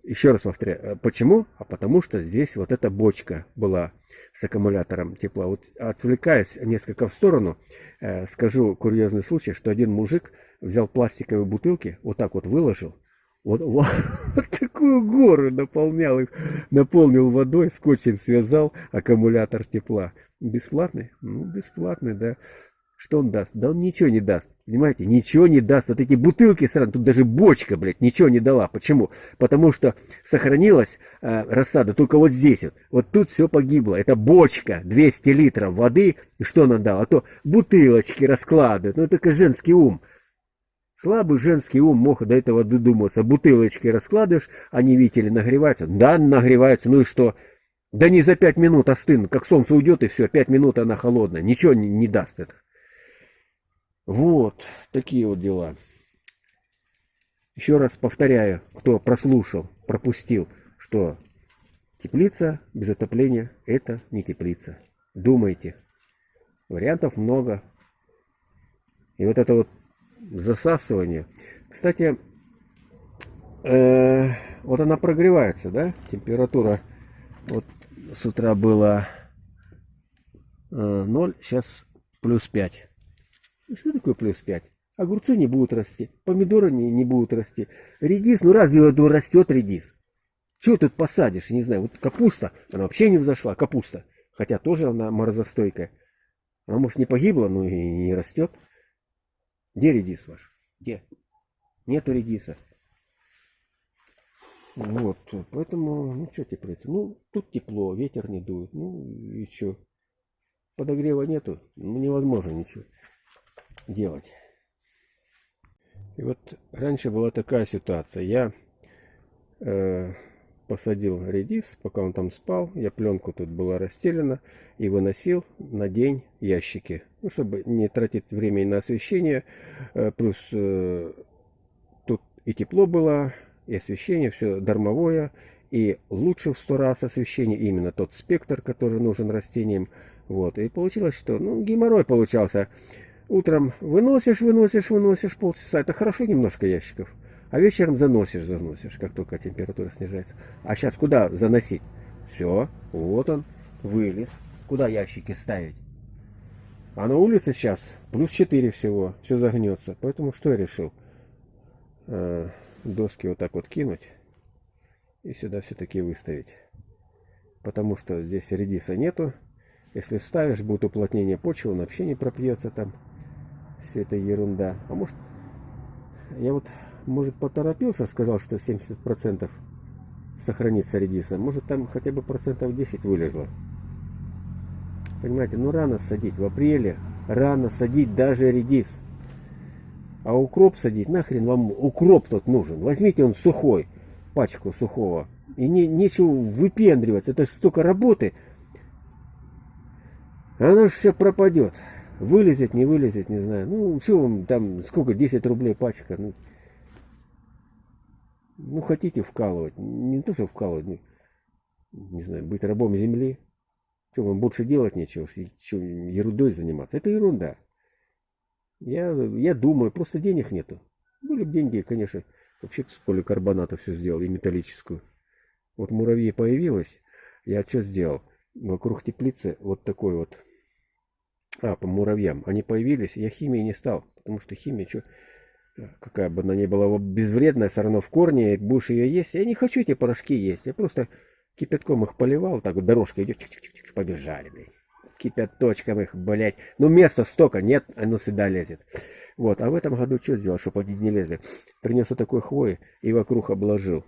S1: Еще раз повторяю, э, почему? А потому что здесь вот эта бочка была с аккумулятором тепла. Вот отвлекаясь несколько в сторону, э, скажу курьезный случай, что один мужик взял пластиковые бутылки, вот так вот выложил, вот, вот, вот такую гору наполнял их, наполнил водой, скотчем связал аккумулятор тепла. Бесплатный? Ну, бесплатный, да. Что он даст? Да он ничего не даст. Понимаете? Ничего не даст. Вот эти бутылки сразу, тут даже бочка, блядь, ничего не дала. Почему? Потому что сохранилась э, рассада только вот здесь вот. Вот тут все погибло. Это бочка, 200 литров воды. И что она дала? А то бутылочки раскладывают. Ну, это только женский ум. Слабый женский ум мог до этого додуматься. Бутылочки раскладываешь, они, видите ли, нагреваются. Да, нагреваются. Ну и что? Да не за пять минут остынут. Как солнце уйдет и все, пять минут она холодная. Ничего не, не даст это. Вот, такие вот дела. Еще раз повторяю, кто прослушал, пропустил, что теплица без отопления это не теплица. Думайте. Вариантов много. И вот это вот засасывание. Кстати, э, вот она прогревается, да? Температура вот с утра была э, 0, сейчас плюс 5. Что такое плюс 5? Огурцы не будут расти, помидоры не, не будут расти. Редис, ну разве ну, растет редис? Что тут посадишь, не знаю, вот капуста, она вообще не взошла, капуста. Хотя тоже она морозостойкая. А может не погибла, но и не растет. Где редис ваш? Где? Нету редиса. Вот, поэтому, ну что теплица? Ну, тут тепло, ветер не дует. Ну и что? Подогрева нету, ну, невозможно ничего делать. И вот раньше была такая ситуация. Я э, посадил редис, пока он там спал. Я пленку тут была расстелена и выносил на день ящики. Ну, чтобы не тратить время на освещение. Э, плюс э, тут и тепло было, и освещение, все дармовое. И лучше в сто раз освещение, именно тот спектр, который нужен растениям. Вот, и получилось, что, ну, геморрой получался. Утром выносишь, выносишь, выносишь полчаса, это хорошо немножко ящиков. А вечером заносишь, заносишь, как только температура снижается. А сейчас куда заносить? Все, вот он, вылез. Куда ящики ставить? А на улице сейчас плюс 4 всего, все загнется. Поэтому что я решил? Э, доски вот так вот кинуть и сюда все-таки выставить. Потому что здесь редиса нету. Если ставишь, будет уплотнение почвы, он вообще не пропьется там. Вся эта ерунда. А может, я вот, может, поторопился, сказал, что 70% сохранится редиса. Может, там хотя бы процентов 10 вылезло. Понимаете, ну рано садить. В апреле рано садить даже редис. А укроп садить, нахрен вам укроп тут нужен. Возьмите он сухой, пачку сухого. И не, нечего выпендриваться. Это столько работы. Оно же все пропадет. Вылезет, не вылезет, не знаю. Ну, что вам там, сколько, 10 рублей пачка. Ну, ну хотите вкалывать. Не то, что вкалывать. Ну, не знаю, быть рабом земли. Что, вам больше делать нечего, что, ерундой заниматься? Это ерунда. Я, я думаю, просто денег нету. Были бы деньги, конечно, вообще с поликарбоната все сделал, и металлическую. Вот муравьи появилось, я что сделал? Вокруг теплицы вот такой вот, а, по муравьям, они появились, я химией не стал, потому что химия, что, какая бы она ни была безвредная, все равно в корне, будешь ее есть, я не хочу эти порошки есть, я просто Кипятком их поливал, так вот дорожка идет, чик -чик -чик, побежали, блядь. Кипяточком их, блядь. Ну, места столько нет, оно сюда лезет. Вот, а в этом году что сделал, чтобы они не лезли? Принес вот такой хвои и вокруг обложил.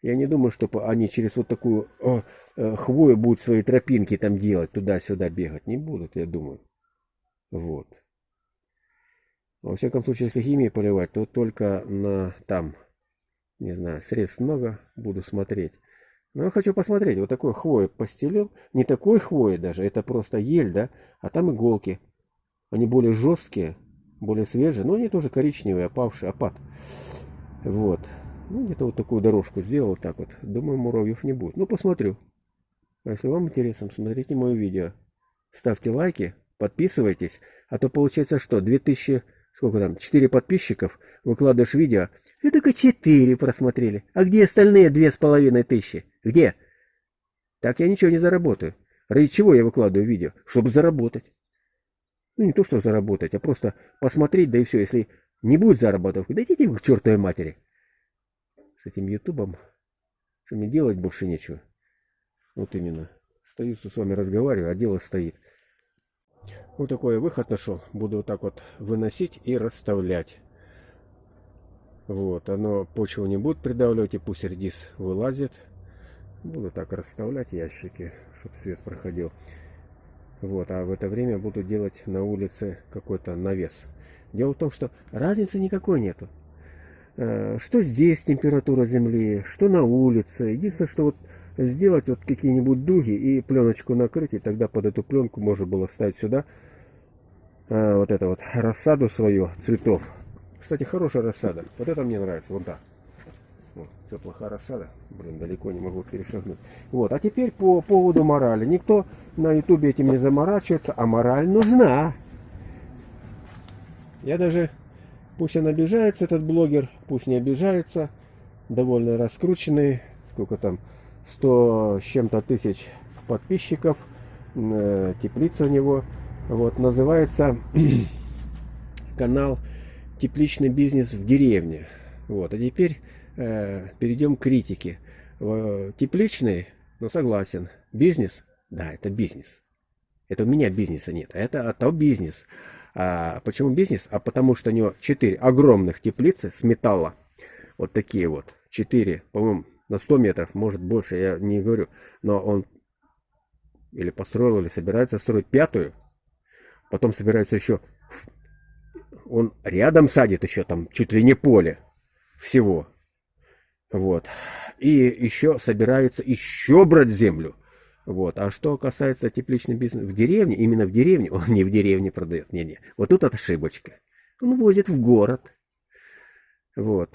S1: Я не думаю, что они через вот такую о, э, хвою будут свои тропинки там делать, туда-сюда бегать. Не будут, я думаю. Вот. Во всяком случае, если химией поливать, то только на там, не знаю, средств много, буду смотреть. Но я хочу посмотреть, вот такой хвои постелил. Не такой хвои даже, это просто ель, да? А там иголки. Они более жесткие, более свежие, но они тоже коричневые, опавшие, опад. Вот. Ну, где-то вот такую дорожку сделал вот так вот. Думаю, муравьев не будет. Ну, посмотрю. А если вам интересно, смотрите мое видео. Ставьте лайки, подписывайтесь. А то получается что, 2000 сколько там, 4 подписчиков, выкладываешь видео, и только 4 просмотрели. А где остальные две с половиной тысячи? Где? Так я ничего не заработаю. Ради чего я выкладываю видео? Чтобы заработать. Ну, не то, что заработать, а просто посмотреть, да и все. Если не будет заработок, да идите к чертовой матери. С этим ютубом, что мне делать больше нечего. Вот именно. Стою с вами разговариваю, а дело стоит. Вот такой выход нашел. Буду вот так вот выносить и расставлять. Вот, оно почву не будет придавливать, и пусть редис вылазит. Буду так расставлять ящики, чтобы свет проходил. Вот, а в это время буду делать на улице какой-то навес. Дело в том, что разницы никакой нету. Э, что здесь температура земли, что на улице. Единственное, что вот сделать вот какие-нибудь дуги и пленочку накрыть, и тогда под эту пленку можно было ставить сюда а, вот это вот рассаду свою цветов. Кстати, хорошая рассада. Вот это мне нравится. Вот так. Вот, теплая рассада. Блин, далеко не могу перешагнуть. Вот, а теперь по поводу морали. Никто на ютубе этим не заморачивается, а мораль нужна. Я даже, пусть он обижается, этот блогер, пусть не обижается, довольно раскрученный, сколько там, 100 с чем-то тысяч подписчиков, э, теплица у него, вот, называется канал «Тепличный бизнес в деревне». Вот, а теперь э, перейдем к критике. Э, тепличный, ну согласен. Бизнес, да, это бизнес. Это у меня бизнеса нет, а это а то бизнес. А почему бизнес? А потому что у него 4 огромных теплицы с металла. Вот такие вот. 4, по-моему, на 100 метров, может больше, я не говорю. Но он или построил, или собирается строить пятую потом собирается еще... Он рядом садит еще там чуть ли не поле всего. Вот. И еще собирается еще брать землю. Вот. А что касается тепличного бизнеса в деревне, именно в деревне, он не в деревне продает. Не-не. Вот тут ошибочка. Он возит в город. Вот.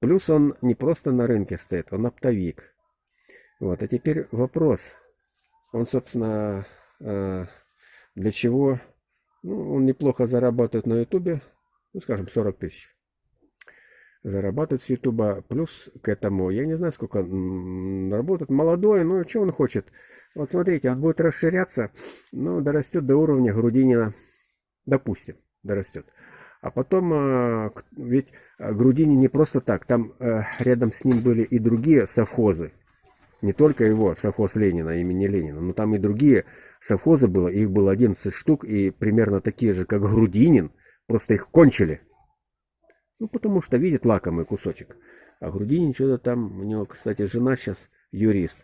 S1: Плюс он не просто на рынке стоит, он оптовик. Вот, а теперь вопрос. Он, собственно, э, для чего? Ну, он неплохо зарабатывает на ютубе, ну, скажем, 40 тысяч. Зарабатывает с ютуба. Плюс к этому, я не знаю, сколько работает. Молодой, ну, что он хочет? Вот смотрите, он будет расширяться, ну, дорастет до уровня Грудинина, допустим, дорастет. А потом, э, ведь Грудинин не просто так, там э, рядом с ним были и другие совхозы. Не только его, совхоз Ленина, имени Ленина, но там и другие совхозы было, их было 11 штук, и примерно такие же, как Грудинин, просто их кончили. Ну, потому что видит лакомый кусочек. А Грудинин что-то там, у него, кстати, жена сейчас юрист.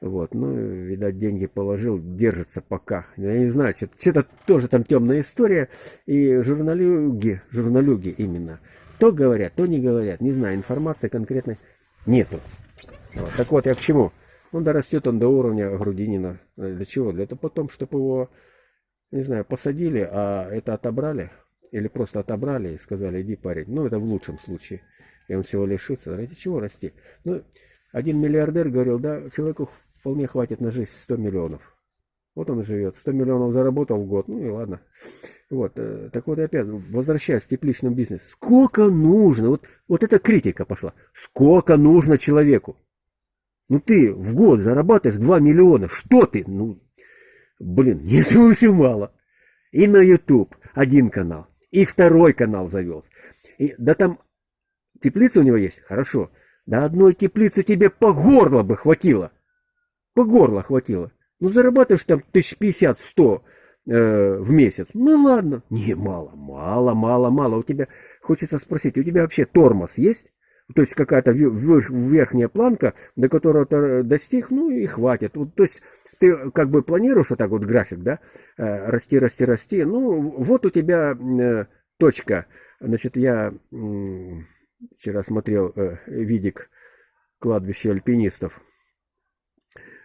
S1: Вот, ну, видать, деньги положил, держится пока. Я не знаю, что-то тоже там темная история. И журналюги, журналюги именно, то говорят, то не говорят. Не знаю, информации конкретной нету. Вот. Так вот, я к чему? Ну, дорастет он до уровня Грудинина. Для чего? Для того потом, чтобы его, не знаю, посадили, а это отобрали. Или просто отобрали и сказали, иди парень. Ну, это в лучшем случае. И он всего лишится. Ради чего расти? Ну, один миллиардер говорил, да, человеку вполне хватит на жизнь 100 миллионов. Вот он живет. 100 миллионов заработал в год. Ну и ладно. Вот. Э, так вот опять, возвращаясь к тепличному бизнесу. Сколько нужно? Вот, вот эта критика пошла. Сколько нужно человеку? Ну ты в год зарабатываешь 2 миллиона. Что ты? Ну, блин, нет, все мало. И на YouTube один канал, и второй канал завел. И, да там теплица у него есть? Хорошо. Да одной теплицы тебе по горло бы хватило. По горло хватило. Ну зарабатываешь там тысяч пятьдесят, сто э, в месяц. Ну ладно. Не, мало, мало, мало, мало. У тебя, хочется спросить, у тебя вообще тормоз есть? То есть какая-то верхняя планка, до которого ты достиг, ну и хватит. Вот, то есть ты как бы планируешь вот так вот график, да, э, расти, расти, расти. Ну, вот у тебя э, точка. Значит, я вчера смотрел э, видик кладбища альпинистов.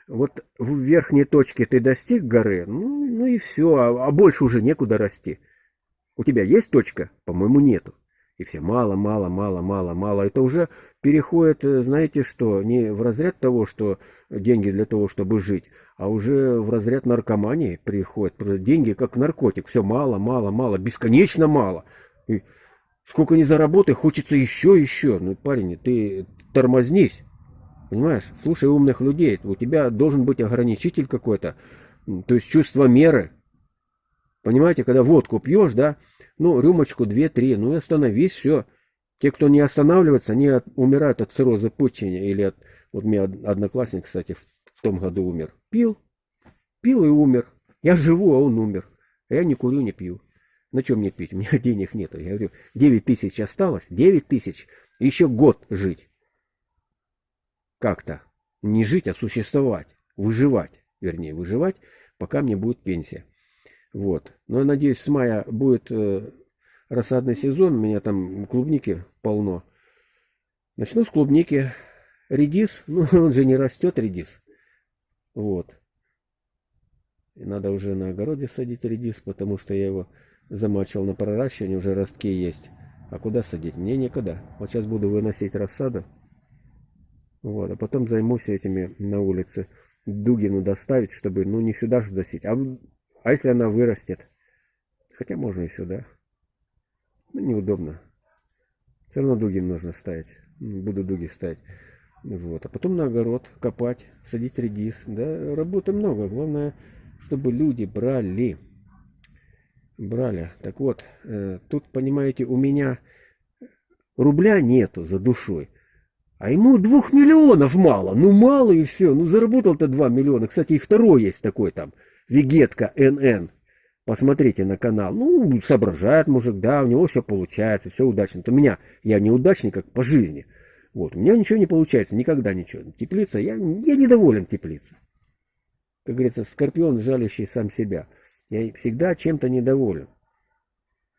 S1: Вот в верхней точке ты достиг горы, ну, ну и все, а, а больше уже некуда расти. У тебя есть точка? По-моему, нету. И все мало, мало, мало, мало, мало. Это уже переходит, э, знаете что, не в разряд того, что деньги для того, чтобы жить, а уже в разряд наркомании приходит. Деньги как наркотик. Все мало, мало, мало, бесконечно мало. И сколько не заработай, хочется еще, еще. Ну, парень, ты тормознись. Понимаешь? Слушай умных людей. У тебя должен быть ограничитель какой-то. То есть чувство меры. Понимаете, когда водку пьешь, да, ну, рюмочку, две-три, ну и остановись, все. Те, кто не останавливается, они от, умирают от цирроза печени или от... Вот у меня одноклассник, кстати, в, в том году умер. Пил, пил и умер. Я живу, а он умер. А я не курю, не пью. На чем мне пить? У меня денег нет. Я говорю, 9 тысяч осталось, 9 тысяч. Еще год жить. Как-то. Не жить, а существовать. Выживать. Вернее, выживать, пока мне будет пенсия. Вот. Но я надеюсь, с мая будет э, рассадный сезон. У меня там клубники полно. Начну с клубники. Редис. Ну, он же не растет, редис. Вот. И надо уже на огороде садить редис, потому что я его замачивал на проращивание, уже ростки есть. А куда садить? Мне некогда. Вот сейчас буду выносить рассаду. Вот, а потом займусь этими на улице. Дугину доставить, чтобы, ну, не сюда же досить, а а если она вырастет? Хотя можно и сюда. Ну, неудобно. Все равно дуги нужно ставить. Буду дуги ставить. Вот. А потом на огород копать, садить редис. Да, работы много. Главное, чтобы люди брали. Брали. Так вот, э, тут, понимаете, у меня рубля нету за душой. А ему двух миллионов мало. Ну, мало и все. Ну, заработал-то два миллиона. Кстати, и второй есть такой там. Вегетка НН. Посмотрите на канал. Ну, соображает мужик, да, у него все получается, все удачно. У меня, я неудачник как по жизни. Вот, у меня ничего не получается, никогда ничего. Теплица, я, я недоволен теплицей. Как говорится, скорпион, жалящий сам себя. Я всегда чем-то недоволен.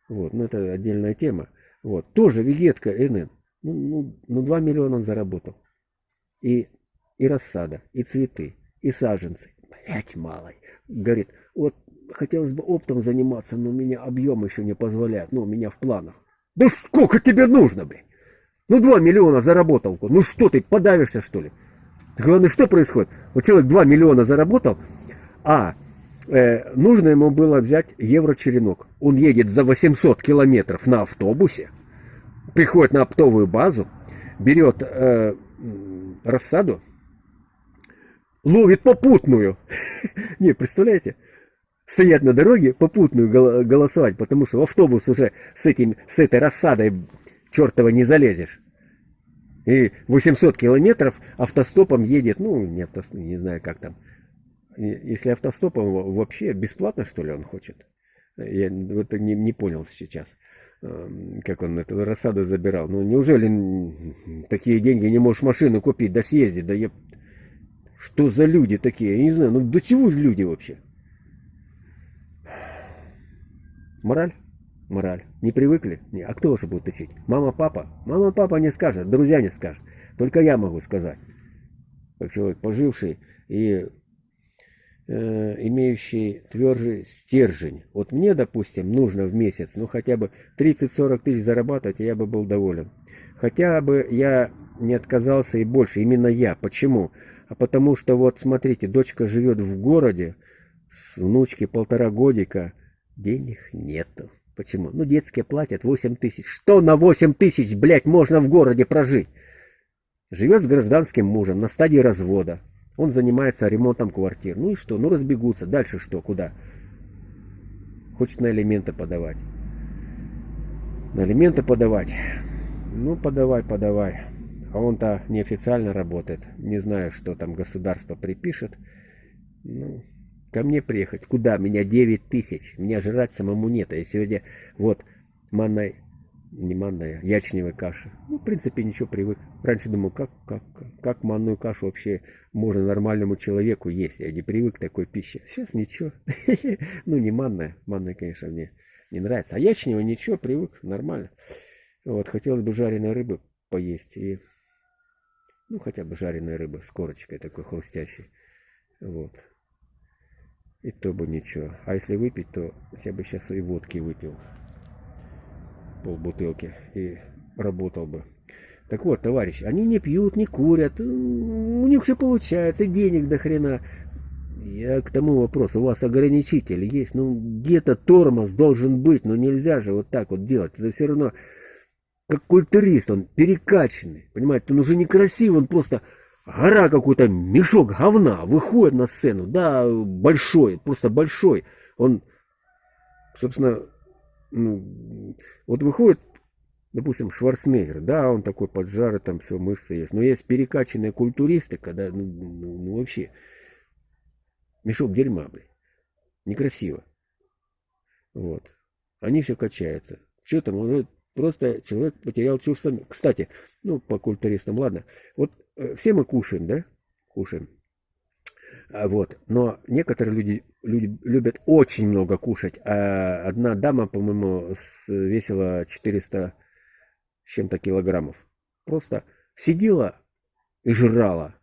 S1: Вот, ну это отдельная тема. Вот, тоже вегетка НН. Ну, ну, ну 2 миллиона он заработал. И, и рассада, и цветы, и саженцы. Блять, малый. Говорит, вот хотелось бы оптом заниматься, но у меня объем еще не позволяет. Ну, у меня в планах. Да сколько тебе нужно, блин? Ну, два миллиона заработал. Ну что ты, подавишься, что ли? Главное, что происходит? Вот человек 2 миллиона заработал, а э, нужно ему было взять евро-черенок. Он едет за 800 километров на автобусе, приходит на оптовую базу, берет э, рассаду, ловит попутную. Не, представляете? Стоять на дороге, попутную голосовать, потому что в автобус уже с, этим, с этой рассадой чертова не залезешь. И 800 километров автостопом едет, ну, не автостопом, не знаю, как там. Если автостопом вообще бесплатно, что ли, он хочет? Я это не, не понял сейчас, эм, как он эту рассаду забирал. Ну, неужели такие деньги не можешь машину купить, да съездить, да я... Что за люди такие? Я не знаю, ну до чего же люди вообще? Мораль? Мораль. Не привыкли? Не. А кто же будет учить? Мама, папа? Мама, папа не скажет, друзья не скажут. Только я могу сказать. Как человек поживший и э, имеющий твержий стержень. Вот мне, допустим, нужно в месяц, ну хотя бы 30-40 тысяч зарабатывать, и я бы был доволен. Хотя бы я не отказался и больше, именно я. Почему? А потому что вот смотрите, дочка живет в городе, с внучки полтора годика, денег нету. Почему? Ну, детские платят 8 тысяч. Что на 8 тысяч, блядь, можно в городе прожить? Живет с гражданским мужем на стадии развода. Он занимается ремонтом квартир. Ну и что? Ну разбегутся. Дальше что? Куда? Хочет на элементы подавать. На элементы подавать. Ну, подавай, подавай. А он-то неофициально работает. Не знаю, что там государство припишет. Ну, ко мне приехать. Куда? Меня 9 тысяч. Меня жрать самому нет. А я сегодня вот манной, не манная, ячневая каша. Ну, в принципе, ничего, привык. Раньше думал, как, как, как манную кашу вообще можно нормальному человеку есть. Я не привык к такой пище. Сейчас ничего. Ну, не манная. Манная, конечно, мне не нравится. А ячневая ничего, привык, нормально. Вот, хотелось бы жареной рыбы поесть. И, ну, хотя бы жареная рыба с корочкой такой хрустящей. Вот. И то бы ничего. А если выпить, то я бы сейчас и водки выпил. Пол бутылки. И работал бы. Так вот, товарищ, они не пьют, не курят. У них все получается, денег до хрена. Я к тому вопросу, у вас ограничитель есть, ну где-то тормоз должен быть, но нельзя же вот так вот делать. Это все равно как культурист, он перекачанный, понимаете, он уже некрасивый, он просто гора какой-то, мешок говна выходит на сцену, да, большой, просто большой. Он, собственно, ну, вот выходит, допустим, Шварценеггер, да, он такой поджарый, там все, мышцы есть. Но есть перекачанные культуристы, когда, ну, ну, ну вообще, мешок дерьма, блин. Некрасиво. Вот. Они все качаются. Что там, он Просто человек потерял чувство... Кстати, ну, по культуристам, ладно. Вот э, все мы кушаем, да? Кушаем. А, вот. Но некоторые люди, люди любят очень много кушать. А одна дама, по-моему, весила 400 с чем-то килограммов. Просто сидела и жрала.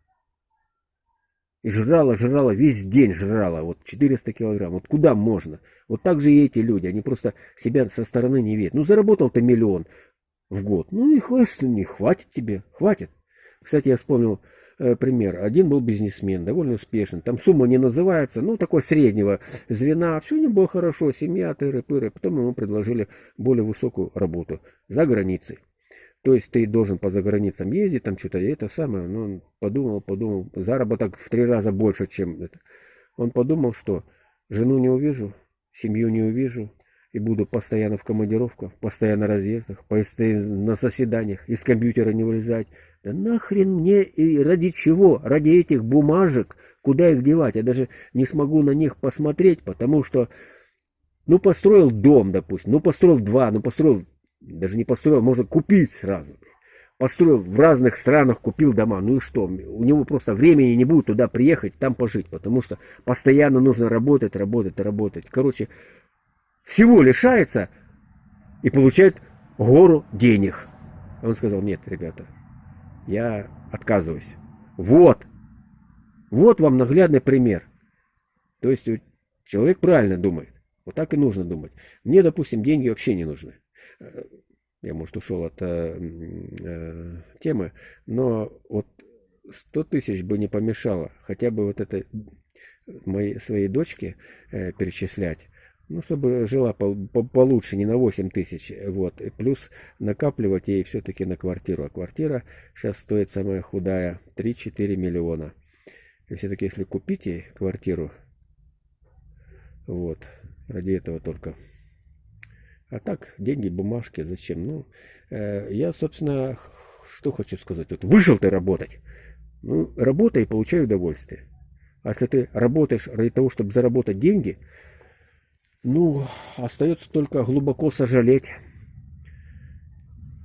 S1: И жрала, жрала, весь день жрала. Вот 400 килограмм. Вот куда можно? Вот так же и эти люди. Они просто себя со стороны не видят. Ну, заработал ты миллион в год. Ну, и хватит, не хватит тебе. Хватит. Кстати, я вспомнил э, пример. Один был бизнесмен, довольно успешный. Там сумма не называется, ну, такой среднего звена. Все не было хорошо. Семья, тыры-пыры. Потом ему предложили более высокую работу за границей. То есть ты должен по заграницам ездить, там что-то, и это самое. Но он подумал, подумал, заработок в три раза больше, чем это. Он подумал, что жену не увижу, семью не увижу, и буду постоянно в командировках, постоянно разъездах, постоянно на заседаниях, из компьютера не вылезать. Да нахрен мне и ради чего? Ради этих бумажек, куда их девать? Я даже не смогу на них посмотреть, потому что, ну, построил дом, допустим, ну, построил два, ну, построил даже не построил, можно купить сразу. Построил в разных странах, купил дома. Ну и что? У него просто времени не будет туда приехать, там пожить. Потому что постоянно нужно работать, работать, работать. Короче, всего лишается и получает гору денег. Он сказал, нет, ребята, я отказываюсь. Вот. Вот вам наглядный пример. То есть человек правильно думает. Вот так и нужно думать. Мне, допустим, деньги вообще не нужны. Я, может, ушел от э, э, темы, но вот 100 тысяч бы не помешало. Хотя бы вот это моей, своей дочке э, перечислять. Ну, чтобы жила по, по, получше, не на 8 тысяч. Вот. И плюс накапливать ей все-таки на квартиру. А квартира сейчас стоит самая худая 3-4 миллиона. И все-таки, если купить ей квартиру, вот, ради этого только. А так, деньги, бумажки, зачем? Ну, э, я, собственно, что хочу сказать. Вот вышел ты работать. Ну, работай и получай удовольствие. А если ты работаешь ради того, чтобы заработать деньги, ну, остается только глубоко сожалеть.